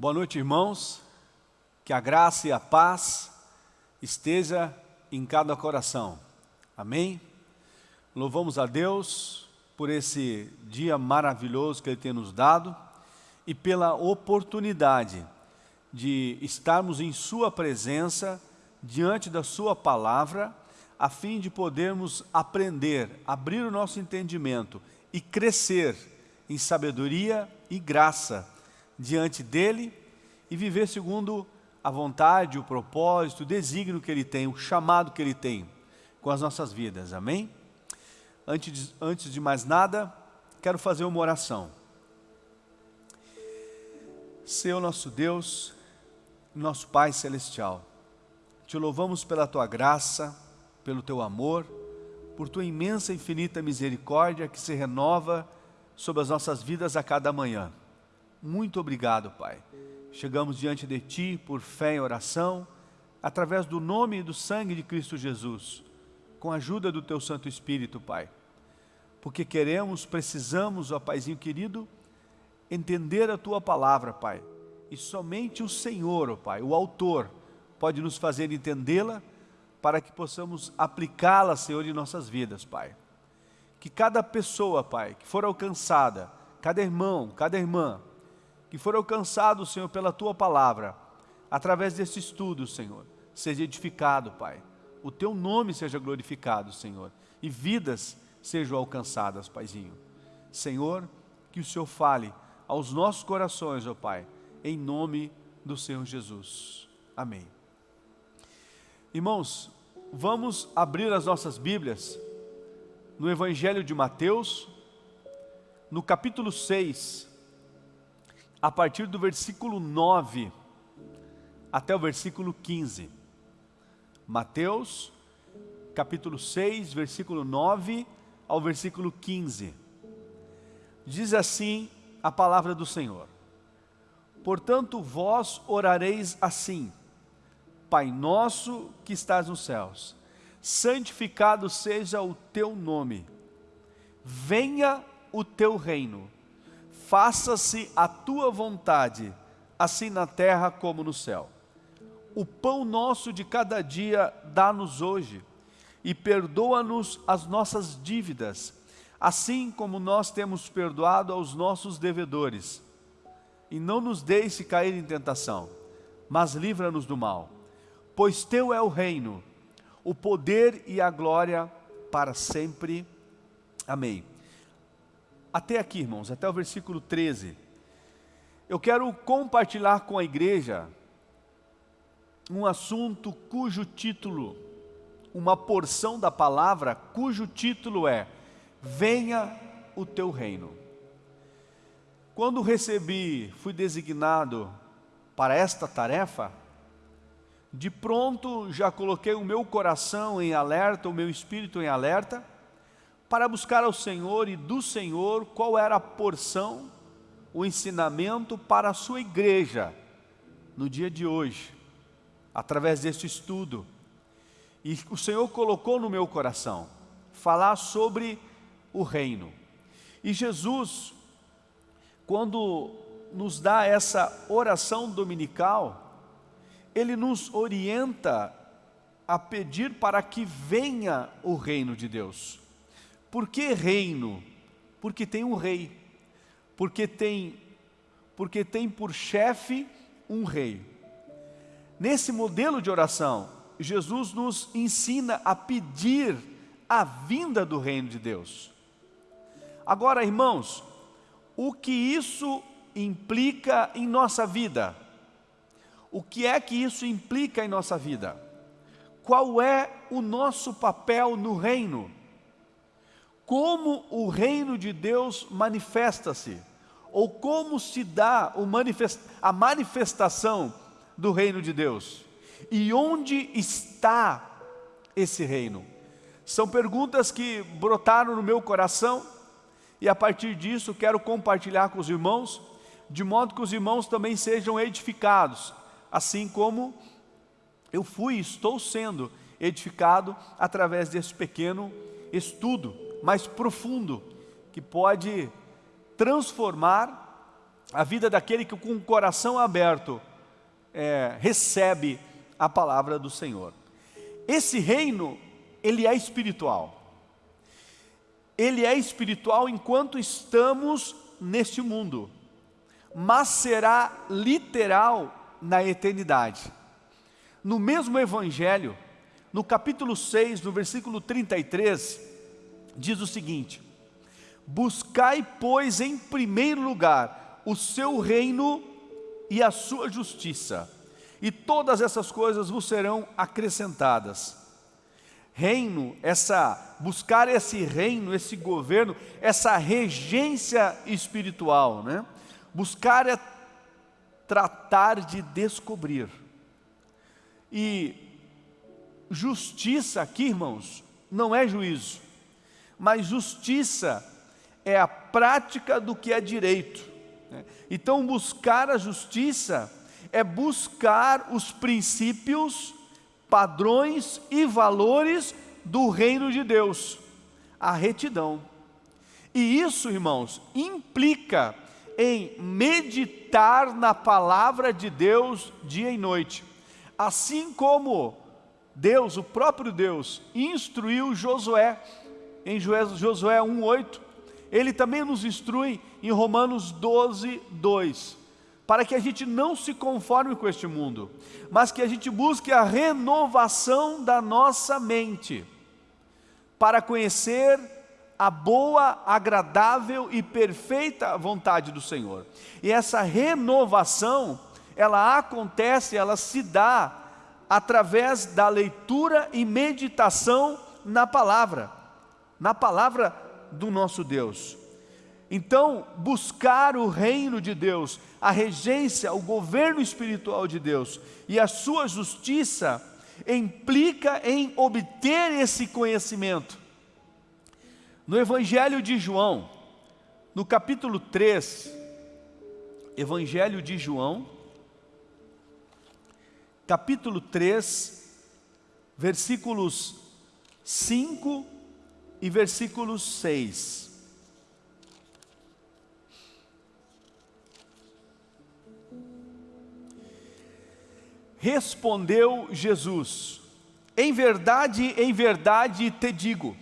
Boa noite, irmãos. Que a graça e a paz esteja em cada coração. Amém? Louvamos a Deus por esse dia maravilhoso que Ele tem nos dado e pela oportunidade de estarmos em Sua presença, diante da Sua palavra, a fim de podermos aprender, abrir o nosso entendimento e crescer em sabedoria e graça diante dEle e viver segundo a vontade, o propósito, o desígnio que Ele tem, o chamado que Ele tem com as nossas vidas, amém? Antes de, antes de mais nada, quero fazer uma oração. Senhor nosso Deus, nosso Pai Celestial, te louvamos pela Tua graça, pelo Teu amor, por Tua imensa e infinita misericórdia que se renova sobre as nossas vidas a cada manhã. Muito obrigado, Pai. Chegamos diante de Ti por fé e oração, através do nome e do sangue de Cristo Jesus, com a ajuda do Teu Santo Espírito, Pai. Porque queremos, precisamos, ó Paizinho querido, entender a Tua palavra, Pai. E somente o Senhor, ó Pai, o Autor, pode nos fazer entendê-la para que possamos aplicá-la, Senhor, em nossas vidas, Pai. Que cada pessoa, Pai, que for alcançada, cada irmão, cada irmã, que for alcançado, Senhor, pela Tua palavra, através desse estudo, Senhor, seja edificado, Pai. O Teu nome seja glorificado, Senhor, e vidas sejam alcançadas, Paizinho. Senhor, que o Senhor fale aos nossos corações, ó Pai, em nome do Senhor Jesus. Amém. Irmãos, vamos abrir as nossas Bíblias no Evangelho de Mateus, no capítulo 6, a partir do versículo 9 até o versículo 15. Mateus, capítulo 6, versículo 9 ao versículo 15. Diz assim a palavra do Senhor. Portanto, vós orareis assim, Pai nosso que estás nos céus, santificado seja o teu nome, venha o teu reino, faça-se a tua vontade, assim na terra como no céu. O pão nosso de cada dia dá-nos hoje, e perdoa-nos as nossas dívidas, assim como nós temos perdoado aos nossos devedores. E não nos deixe cair em tentação, mas livra-nos do mal. Pois teu é o reino, o poder e a glória para sempre. Amém. Até aqui, irmãos, até o versículo 13. Eu quero compartilhar com a igreja um assunto cujo título, uma porção da palavra cujo título é Venha o teu reino. Quando recebi, fui designado para esta tarefa, de pronto já coloquei o meu coração em alerta, o meu espírito em alerta, para buscar ao Senhor e do Senhor qual era a porção, o ensinamento para a sua igreja no dia de hoje, através deste estudo. E o Senhor colocou no meu coração falar sobre o reino. E Jesus, quando nos dá essa oração dominical, Ele nos orienta a pedir para que venha o reino de Deus. Por que reino? Porque tem um rei. Porque tem, porque tem por chefe um rei. Nesse modelo de oração, Jesus nos ensina a pedir a vinda do reino de Deus. Agora, irmãos, o que isso implica em nossa vida? O que é que isso implica em nossa vida? Qual é o nosso papel no reino? Como o reino de Deus manifesta-se, ou como se dá a manifestação do reino de Deus, e onde está esse reino? São perguntas que brotaram no meu coração, e a partir disso quero compartilhar com os irmãos, de modo que os irmãos também sejam edificados, assim como eu fui e estou sendo edificado através desse pequeno estudo mais profundo, que pode transformar a vida daquele que com o coração aberto é, recebe a palavra do Senhor. Esse reino, ele é espiritual. Ele é espiritual enquanto estamos neste mundo, mas será literal na eternidade. No mesmo evangelho, no capítulo 6, no versículo 33, diz o seguinte: Buscai, pois, em primeiro lugar o seu reino e a sua justiça, e todas essas coisas vos serão acrescentadas. Reino, essa buscar esse reino, esse governo, essa regência espiritual, né? Buscar é tratar de descobrir. E justiça aqui, irmãos, não é juízo, mas justiça é a prática do que é direito. Né? Então, buscar a justiça é buscar os princípios, padrões e valores do reino de Deus, a retidão. E isso, irmãos, implica em meditar na palavra de Deus dia e noite. Assim como Deus, o próprio Deus, instruiu Josué, em Josué 1,8, ele também nos instrui em Romanos 12, 2, para que a gente não se conforme com este mundo, mas que a gente busque a renovação da nossa mente, para conhecer a boa, agradável e perfeita vontade do Senhor. E essa renovação, ela acontece, ela se dá através da leitura e meditação na palavra, na palavra do nosso Deus. Então, buscar o reino de Deus, a regência, o governo espiritual de Deus e a sua justiça implica em obter esse conhecimento. No Evangelho de João, no capítulo 3, Evangelho de João, capítulo 3, versículos 5 e versículo 6. Respondeu Jesus: Em verdade, em verdade te digo,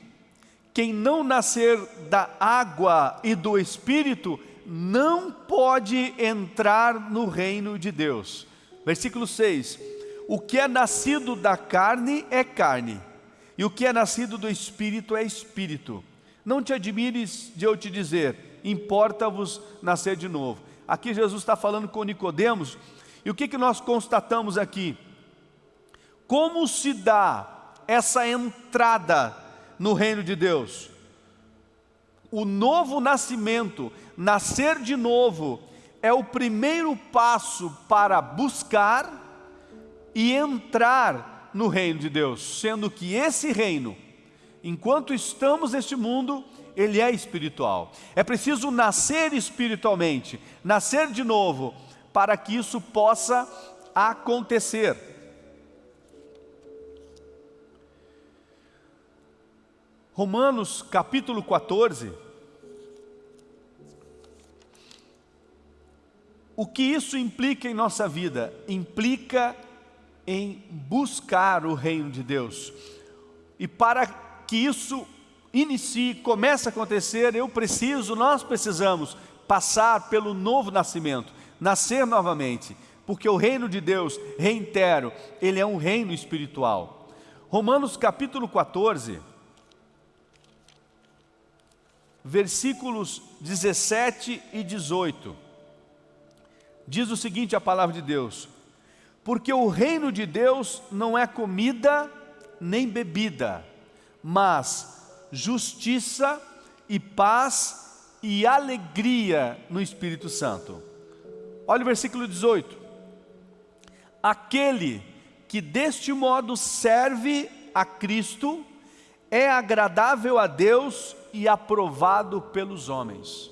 quem não nascer da água e do Espírito não pode entrar no reino de Deus. Versículo 6: O que é nascido da carne é carne e o que é nascido do Espírito é Espírito. Não te admires de eu te dizer, importa-vos nascer de novo. Aqui Jesus está falando com Nicodemos, e o que, que nós constatamos aqui? Como se dá essa entrada no reino de Deus? O novo nascimento, nascer de novo, é o primeiro passo para buscar e entrar no reino de Deus, sendo que esse reino, enquanto estamos neste mundo, ele é espiritual. É preciso nascer espiritualmente, nascer de novo, para que isso possa acontecer. Romanos capítulo 14. O que isso implica em nossa vida? Implica em buscar o reino de Deus. E para que isso inicie, comece a acontecer, eu preciso, nós precisamos passar pelo novo nascimento, nascer novamente, porque o reino de Deus, reitero, ele é um reino espiritual. Romanos capítulo 14, versículos 17 e 18, diz o seguinte a palavra de Deus, porque o reino de Deus não é comida nem bebida, mas justiça e paz e alegria no Espírito Santo. Olha o versículo 18. Aquele que deste modo serve a Cristo é agradável a Deus e aprovado pelos homens.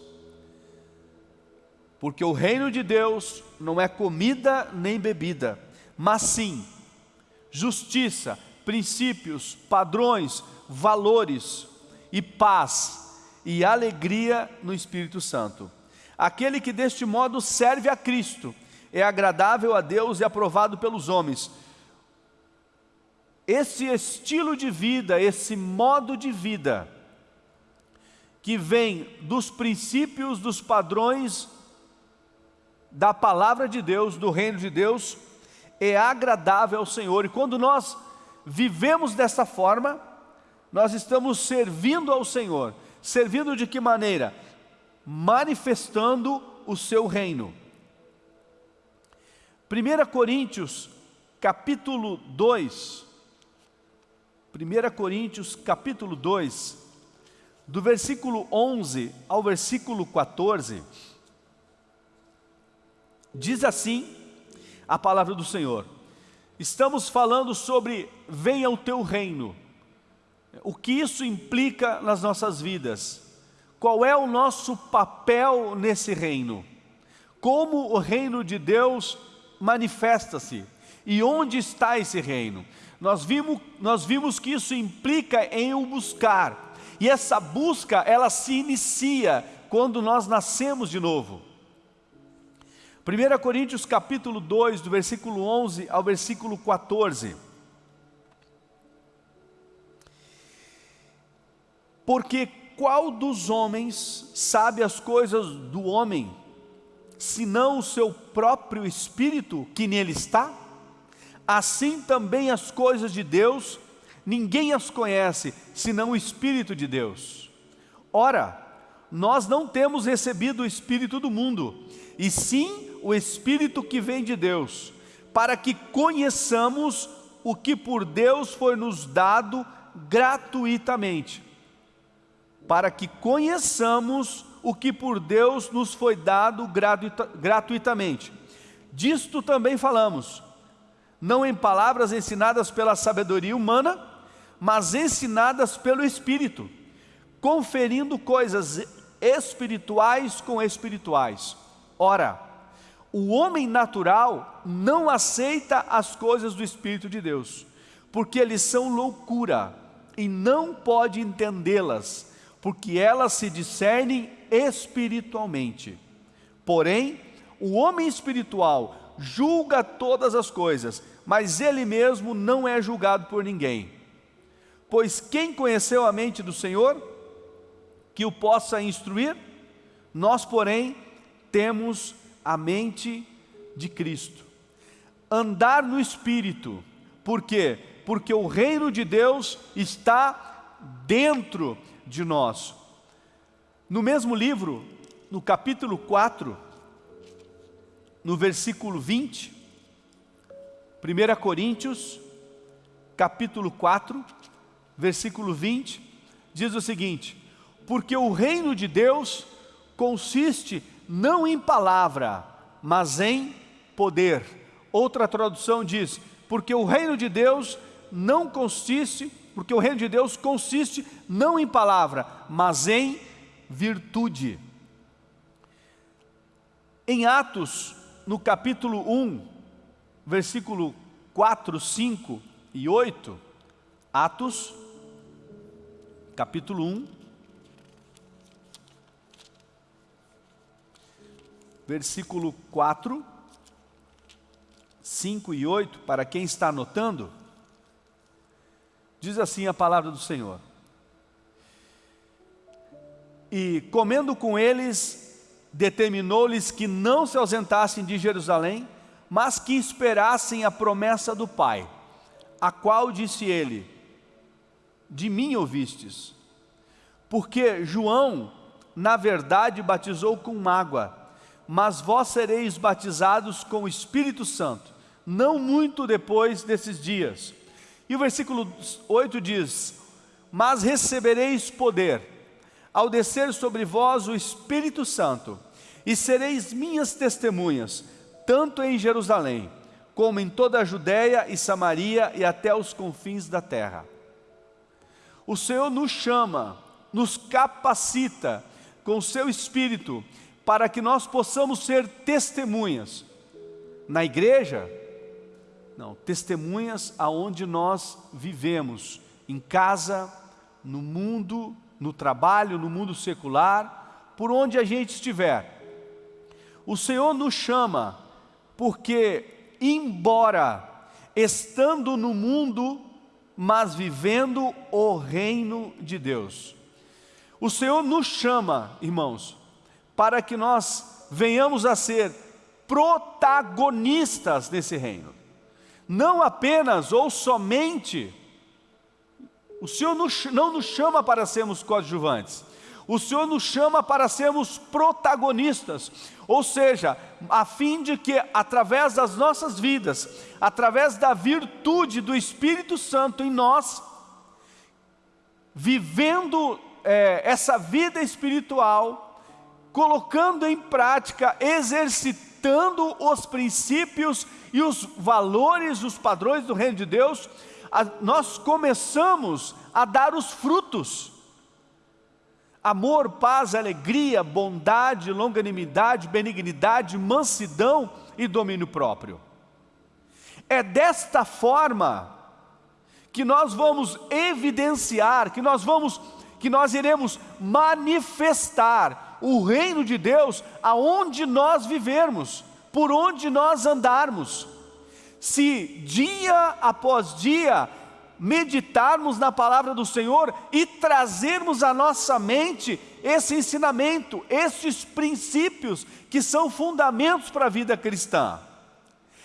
Porque o reino de Deus não é comida nem bebida, mas sim justiça, princípios, padrões, valores e paz e alegria no Espírito Santo. Aquele que deste modo serve a Cristo é agradável a Deus e aprovado pelos homens. Esse estilo de vida, esse modo de vida, que vem dos princípios, dos padrões da palavra de Deus, do reino de Deus, é agradável ao Senhor. E quando nós vivemos dessa forma, nós estamos servindo ao Senhor. Servindo de que maneira? Manifestando o seu reino. 1 Coríntios, capítulo 2. 1 Coríntios, capítulo 2, do versículo 11 ao versículo 14, diz assim a palavra do Senhor. Estamos falando sobre venha o teu reino. O que isso implica nas nossas vidas? Qual é o nosso papel nesse reino? Como o reino de Deus manifesta-se? E onde está esse reino? Nós vimos, nós vimos que isso implica em o buscar. E essa busca, ela se inicia quando nós nascemos de novo. 1 Coríntios capítulo 2, do versículo 11 ao versículo 14. Porque qual dos homens sabe as coisas do homem, senão o seu próprio espírito que nele está? Assim também as coisas de Deus, ninguém as conhece, senão o Espírito de Deus. Ora, nós não temos recebido o Espírito do mundo, e sim o Espírito que vem de Deus, para que conheçamos o que por Deus foi nos dado gratuitamente. Para que conheçamos o que por Deus nos foi dado gratuitamente. Disto também falamos, não em palavras ensinadas pela sabedoria humana, mas ensinadas pelo Espírito, conferindo coisas espirituais com espirituais. Ora, o homem natural não aceita as coisas do Espírito de Deus, porque eles são loucura e não pode entendê-las, porque elas se discernem espiritualmente. Porém, o homem espiritual julga todas as coisas, mas ele mesmo não é julgado por ninguém. Pois quem conheceu a mente do Senhor, que o possa instruir? Nós, porém, temos a mente de Cristo. Andar no Espírito, por quê? Porque o reino de Deus está dentro de nós. No mesmo livro, no capítulo 4, no versículo 20, 1 Coríntios, capítulo 4, versículo 20, diz o seguinte: Porque o reino de Deus consiste não em palavra, mas em poder. Outra tradução diz, porque o reino de Deus não consiste, porque o reino de Deus consiste não em palavra, mas em virtude. Em Atos, no capítulo 1, versículo 4, 5 e 8, Atos, capítulo 1, versículo 4, 5 e 8, para quem está anotando, diz assim a palavra do Senhor. E comendo com eles, determinou-lhes que não se ausentassem de Jerusalém, mas que esperassem a promessa do Pai, a qual disse ele, de mim ouvistes, porque João, na verdade, batizou com água, mas vós sereis batizados com o Espírito Santo, não muito depois desses dias. E o versículo 8 diz: Mas recebereis poder, ao descer sobre vós o Espírito Santo, e sereis minhas testemunhas, tanto em Jerusalém, como em toda a Judéia e Samaria e até os confins da terra. O Senhor nos chama, nos capacita com o seu Espírito para que nós possamos ser testemunhas. Na igreja, não, testemunhas aonde nós vivemos, em casa, no mundo, no trabalho, no mundo secular, por onde a gente estiver. o Senhor nos chama porque, embora estando no mundo, mas vivendo o reino de Deus. O Senhor nos chama, irmãos, para que nós venhamos a ser protagonistas nesse reino. Não apenas ou somente, o Senhor não nos chama para sermos coadjuvantes, o Senhor nos chama para sermos protagonistas, ou seja, a fim de que através das nossas vidas, através da virtude do Espírito Santo em nós, vivendo é, essa vida espiritual, colocando em prática, exercitando os princípios e os valores, os padrões do reino de Deus, a, nós começamos a dar os frutos amor, paz, alegria, bondade, longanimidade, benignidade, mansidão e domínio próprio. É desta forma que nós vamos evidenciar, que nós vamos, que nós iremos manifestar o reino de Deus aonde nós vivermos, por onde nós andarmos. Se dia após dia meditarmos na palavra do Senhor e trazermos à nossa mente esse ensinamento, esses princípios que são fundamentos para a vida cristã.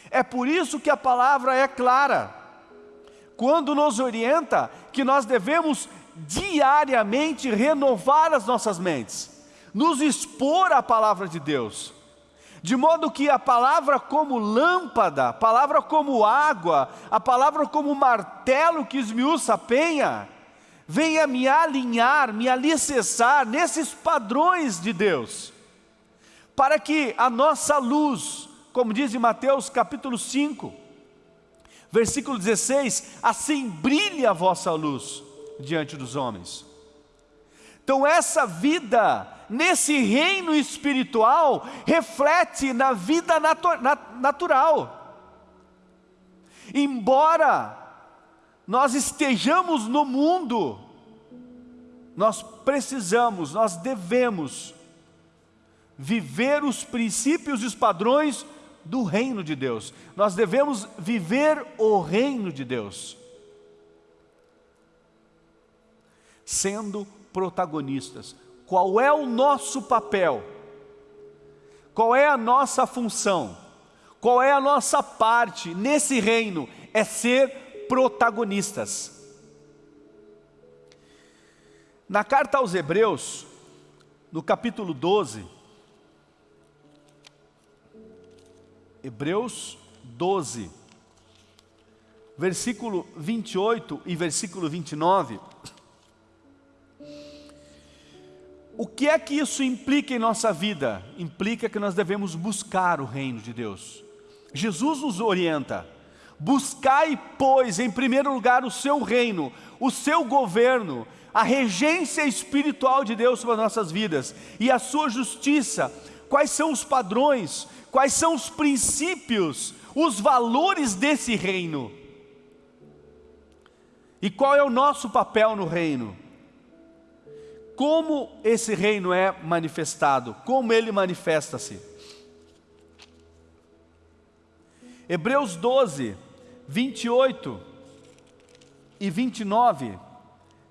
É por isso que a palavra é clara, quando nos orienta que nós devemos diariamente renovar as nossas mentes, nos expor à palavra de Deus de modo que a palavra como lâmpada, a palavra como água, a palavra como martelo que esmiuça a penha, venha me alinhar, me alicerçar nesses padrões de Deus, para que a nossa luz, como diz em Mateus capítulo 5, versículo 16, assim brilhe a vossa luz diante dos homens. Então essa vida nesse reino espiritual reflete na vida natu natural. Embora nós estejamos no mundo, nós precisamos, nós devemos viver os princípios e os padrões do reino de Deus. Nós devemos viver o reino de Deus. Sendo protagonistas, qual é o nosso papel? Qual é a nossa função? Qual é a nossa parte nesse reino? É ser protagonistas. Na carta aos Hebreus, no capítulo 12, Hebreus 12, versículo 28 e versículo 29, O que é que isso implica em nossa vida? Implica que nós devemos buscar o reino de Deus. Jesus nos orienta, buscai pois em primeiro lugar o seu reino, o seu governo, a regência espiritual de Deus sobre as nossas vidas e a sua justiça. Quais são os padrões, quais são os princípios, os valores desse reino? E qual é o nosso papel no reino? Como esse reino é manifestado, como ele manifesta-se. Hebreus 12, 28 e 29,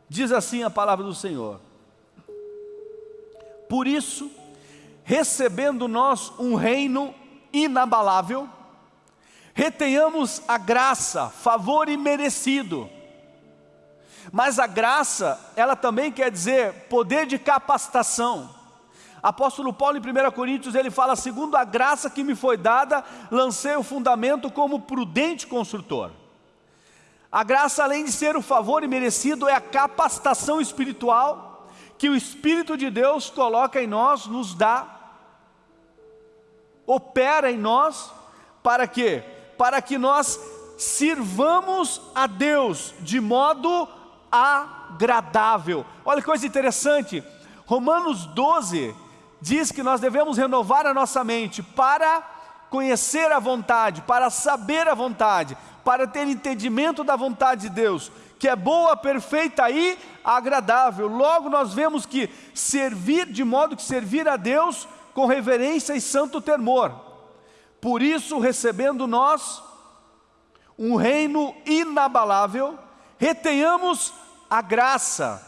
diz assim a palavra do Senhor: Por isso, recebendo nós um reino inabalável, retenhamos a graça, favor imerecido, mas a graça, ela também quer dizer poder de capacitação. Apóstolo Paulo em 1 Coríntios ele fala, segundo a graça que me foi dada, lancei o fundamento como prudente construtor. A graça além de ser o favor imerecido é a capacitação espiritual que o Espírito de Deus coloca em nós, nos dá, opera em nós, para quê? Para que nós sirvamos a Deus de modo agradável. Olha que coisa interessante, Romanos 12 diz que nós devemos renovar a nossa mente para conhecer a vontade, para saber a vontade, para ter entendimento da vontade de Deus, que é boa, perfeita e agradável. Logo nós vemos que servir, de modo que servir a Deus com reverência e santo temor. Por isso, recebendo nós um reino inabalável, retenhamos a graça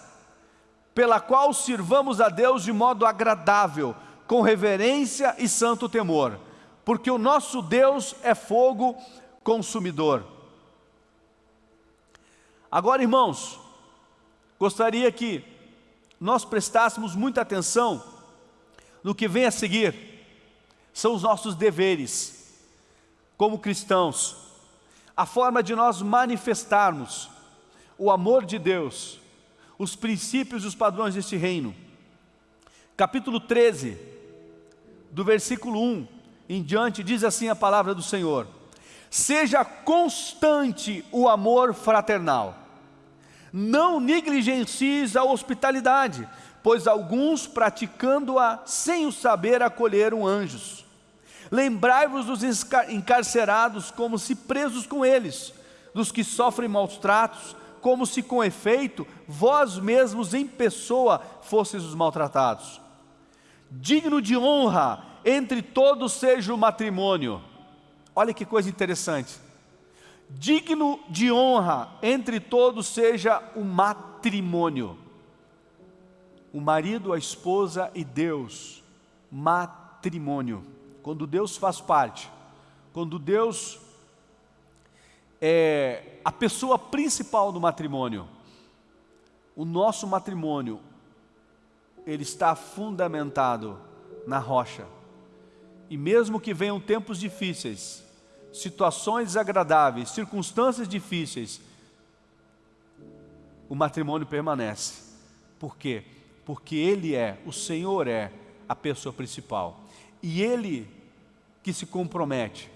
pela qual sirvamos a Deus de modo agradável, com reverência e santo temor, porque o nosso Deus é fogo consumidor. Agora, irmãos, gostaria que nós prestássemos muita atenção no que vem a seguir, são os nossos deveres, como cristãos, a forma de nós manifestarmos o amor de Deus, os princípios e os padrões deste reino. Capítulo 13, do versículo 1 em diante, diz assim a palavra do Senhor: Seja constante o amor fraternal, não negligencies a hospitalidade, pois alguns, praticando-a sem o saber, acolheram anjos. Lembrai-vos dos encarcerados como se presos com eles, dos que sofrem maus tratos, como se com efeito vós mesmos em pessoa fosseis os maltratados. Digno de honra entre todos seja o matrimônio. Olha que coisa interessante. Digno de honra entre todos seja o matrimônio. O marido, a esposa e Deus. Matrimônio. Quando Deus faz parte, quando Deus é a pessoa principal do matrimônio. O nosso matrimônio, ele está fundamentado na rocha. E mesmo que venham tempos difíceis, situações desagradáveis, circunstâncias difíceis, o matrimônio permanece. Por quê? Porque Ele é, o Senhor é a pessoa principal. E Ele que se compromete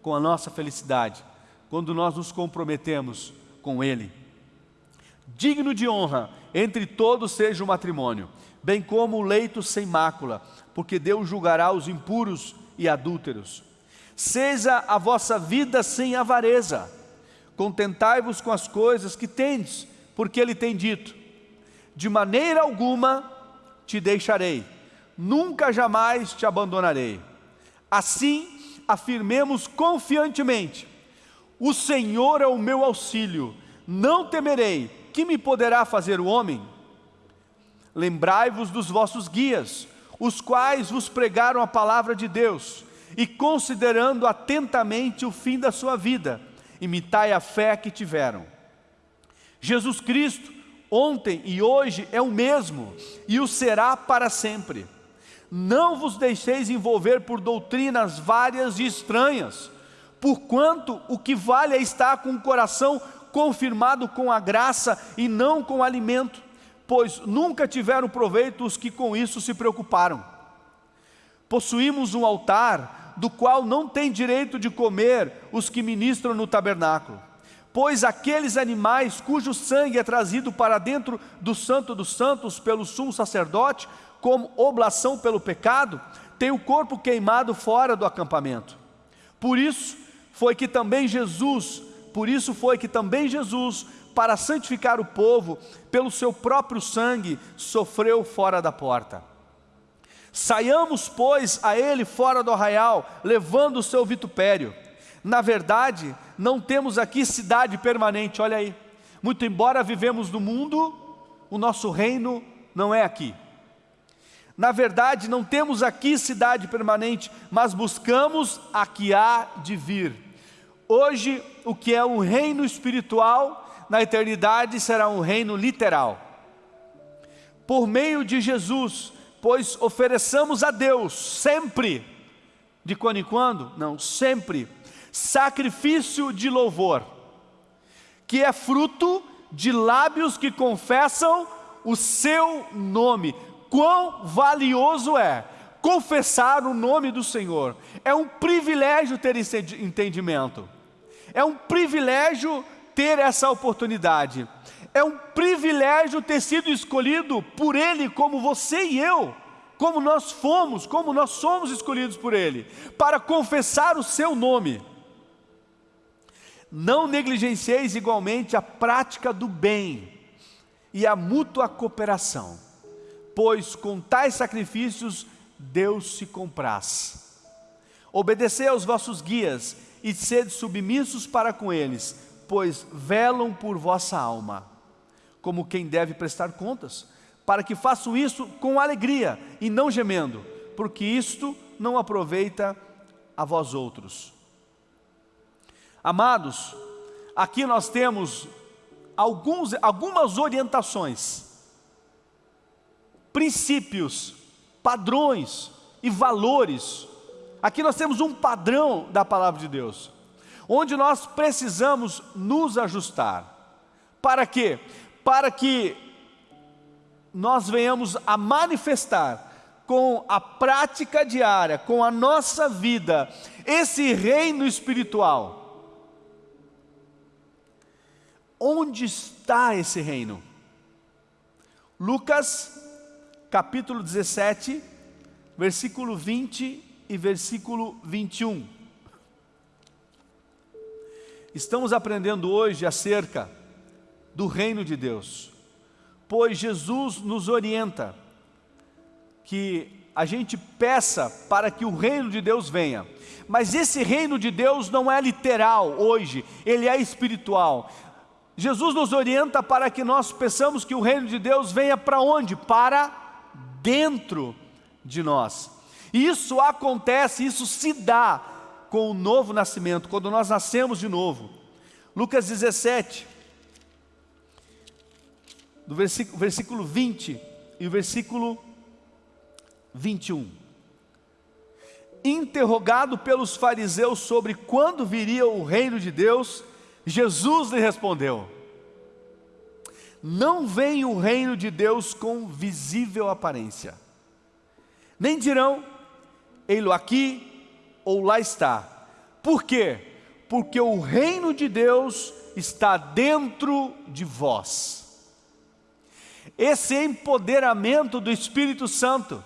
com a nossa felicidade, quando nós nos comprometemos com Ele. Digno de honra entre todos seja o matrimônio, bem como o leito sem mácula, porque Deus julgará os impuros e adúlteros. Seja a vossa vida sem avareza, contentai-vos com as coisas que tendes, porque Ele tem dito: de maneira alguma te deixarei, nunca jamais te abandonarei. Assim, afirmemos confiantemente: o Senhor é o meu auxílio, não temerei, que me poderá fazer o homem? Lembrai-vos dos vossos guias, os quais vos pregaram a palavra de Deus, e considerando atentamente o fim da sua vida, imitai a fé que tiveram. Jesus Cristo, ontem e hoje é o mesmo, e o será para sempre. Não vos deixeis envolver por doutrinas várias e estranhas, porquanto o que vale é estar com o coração confirmado com a graça e não com o alimento, pois nunca tiveram proveito os que com isso se preocuparam. Possuímos um altar do qual não tem direito de comer os que ministram no tabernáculo, pois aqueles animais cujo sangue é trazido para dentro do santo dos santos pelo sumo sacerdote, como oblação pelo pecado, têm o corpo queimado fora do acampamento. Por isso, foi que também Jesus, por isso foi que também Jesus, para santificar o povo, pelo seu próprio sangue, sofreu fora da porta. Saiamos, pois, a ele fora do arraial, levando o seu vitupério. Na verdade, não temos aqui cidade permanente, olha aí. Muito embora vivemos no mundo, o nosso reino não é aqui. Na verdade, não temos aqui cidade permanente, mas buscamos a que há de vir. Hoje, o que é um reino espiritual, na eternidade será um reino literal. Por meio de Jesus, pois ofereçamos a Deus sempre, de quando em quando? Não, sempre, sacrifício de louvor, que é fruto de lábios que confessam o seu nome. Quão valioso é confessar o nome do Senhor, é um privilégio ter esse entendimento. É um privilégio ter essa oportunidade. É um privilégio ter sido escolhido por Ele, como você e eu, como nós fomos, como nós somos escolhidos por Ele, para confessar o Seu nome. Não negligencieis igualmente a prática do bem e a mútua cooperação, pois com tais sacrifícios Deus se compraz. Obedecei aos vossos guias e sede submissos para com eles, pois velam por vossa alma, como quem deve prestar contas, para que façam isso com alegria e não gemendo, porque isto não aproveita a vós outros. Amados, aqui nós temos alguns, algumas orientações, princípios, padrões e valores. Aqui nós temos um padrão da palavra de Deus, onde nós precisamos nos ajustar. Para quê? Para que nós venhamos a manifestar com a prática diária, com a nossa vida, esse reino espiritual. Onde está esse reino? Lucas capítulo 17, versículo 20 e versículo 21. Estamos aprendendo hoje acerca do reino de Deus, pois Jesus nos orienta que a gente peça para que o reino de Deus venha. Mas esse reino de Deus não é literal hoje, ele é espiritual. Jesus nos orienta para que nós peçamos que o reino de Deus venha para onde? Para dentro de nós. Isso acontece, isso se dá com o novo nascimento, quando nós nascemos de novo. Lucas 17, do versículo, versículo 20 e o versículo 21. Interrogado pelos fariseus sobre quando viria o reino de Deus, Jesus lhe respondeu: Não vem o reino de Deus com visível aparência, nem dirão, ei-lo aqui ou lá está. Por quê? Porque o reino de Deus está dentro de vós. Esse empoderamento do Espírito Santo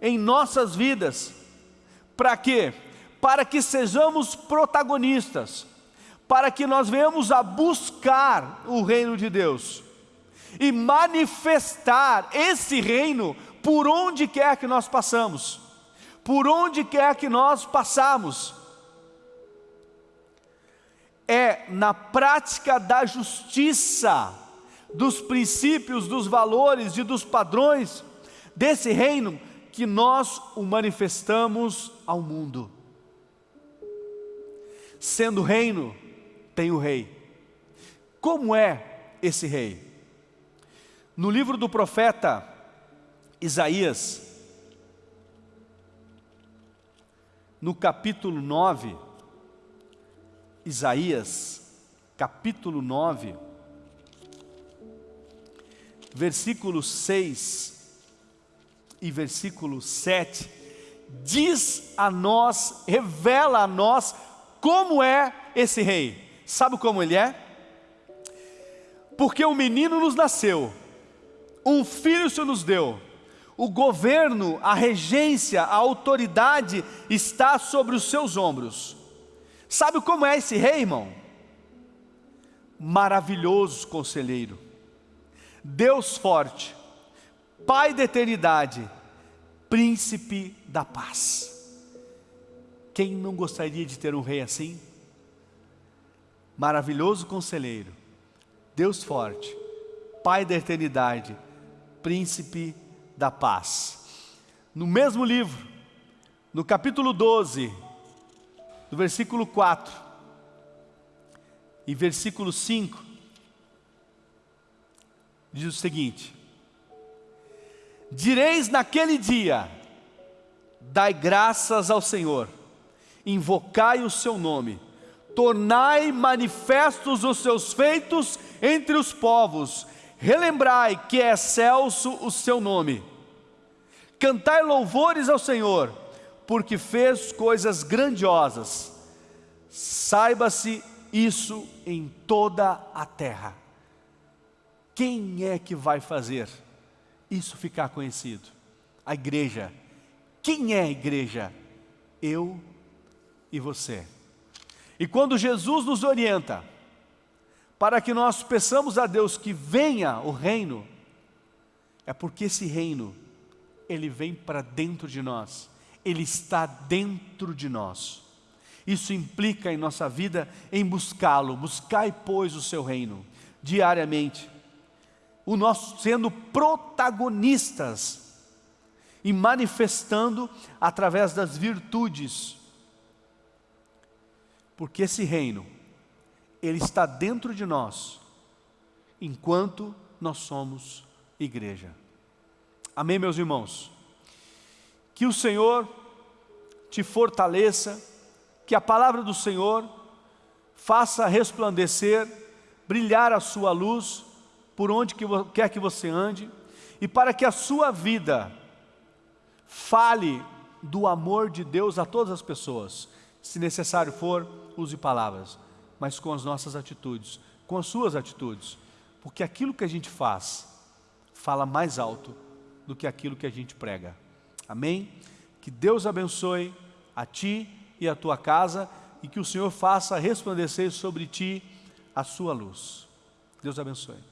em nossas vidas. Para quê? Para que sejamos protagonistas, para que nós venhamos a buscar o reino de Deus e manifestar esse reino por onde quer que nós passamos, por onde quer que nós passamos. É na prática da justiça, dos princípios, dos valores e dos padrões desse reino que nós o manifestamos ao mundo. Sendo reino, tem o rei. Como é esse rei? No livro do profeta Isaías, no capítulo 9, Isaías, capítulo 9, versículo 6 e versículo 7, diz a nós, revela a nós como é esse rei. Sabe como ele é? Porque um menino nos nasceu, um filho se nos deu, o governo, a regência, a autoridade está sobre os seus ombros. Sabe como é esse rei, irmão? Maravilhoso conselheiro, Deus forte, Pai da eternidade, príncipe da paz. Quem não gostaria de ter um rei assim? Maravilhoso conselheiro, Deus forte, Pai da eternidade, príncipe da paz. No mesmo livro, no capítulo 12, do versículo 4 e versículo 5, diz o seguinte: Direis naquele dia: Dai graças ao Senhor, invocai o seu nome, tornai manifestos os seus feitos entre os povos, relembrai que é excelso o seu nome. Cantai louvores ao Senhor, porque fez coisas grandiosas. Saiba-se isso em toda a terra. Quem é que vai fazer? isso ficar conhecido. A igreja. Quem é a igreja? Eu e você. E quando Jesus nos orienta para que nós peçamos a Deus que venha o reino, é porque esse reino ele vem para dentro de nós, ele está dentro de nós. Isso implica em nossa vida em buscá-lo, buscai, pois, o seu reino, diariamente. O nosso sendo protagonistas e manifestando através das virtudes. Porque esse reino, ele está dentro de nós, enquanto nós somos igreja. Amém, meus irmãos? Que o Senhor te fortaleça, que a palavra do Senhor faça resplandecer, brilhar a sua luz por onde quer que você ande, e para que a sua vida fale do amor de Deus a todas as pessoas. Se necessário for, use palavras, mas com as nossas atitudes, com as suas atitudes, porque aquilo que a gente faz fala mais alto do que aquilo que a gente prega. Amém? Que Deus abençoe a ti e a tua casa e que o Senhor faça resplandecer sobre ti a sua luz. Deus abençoe.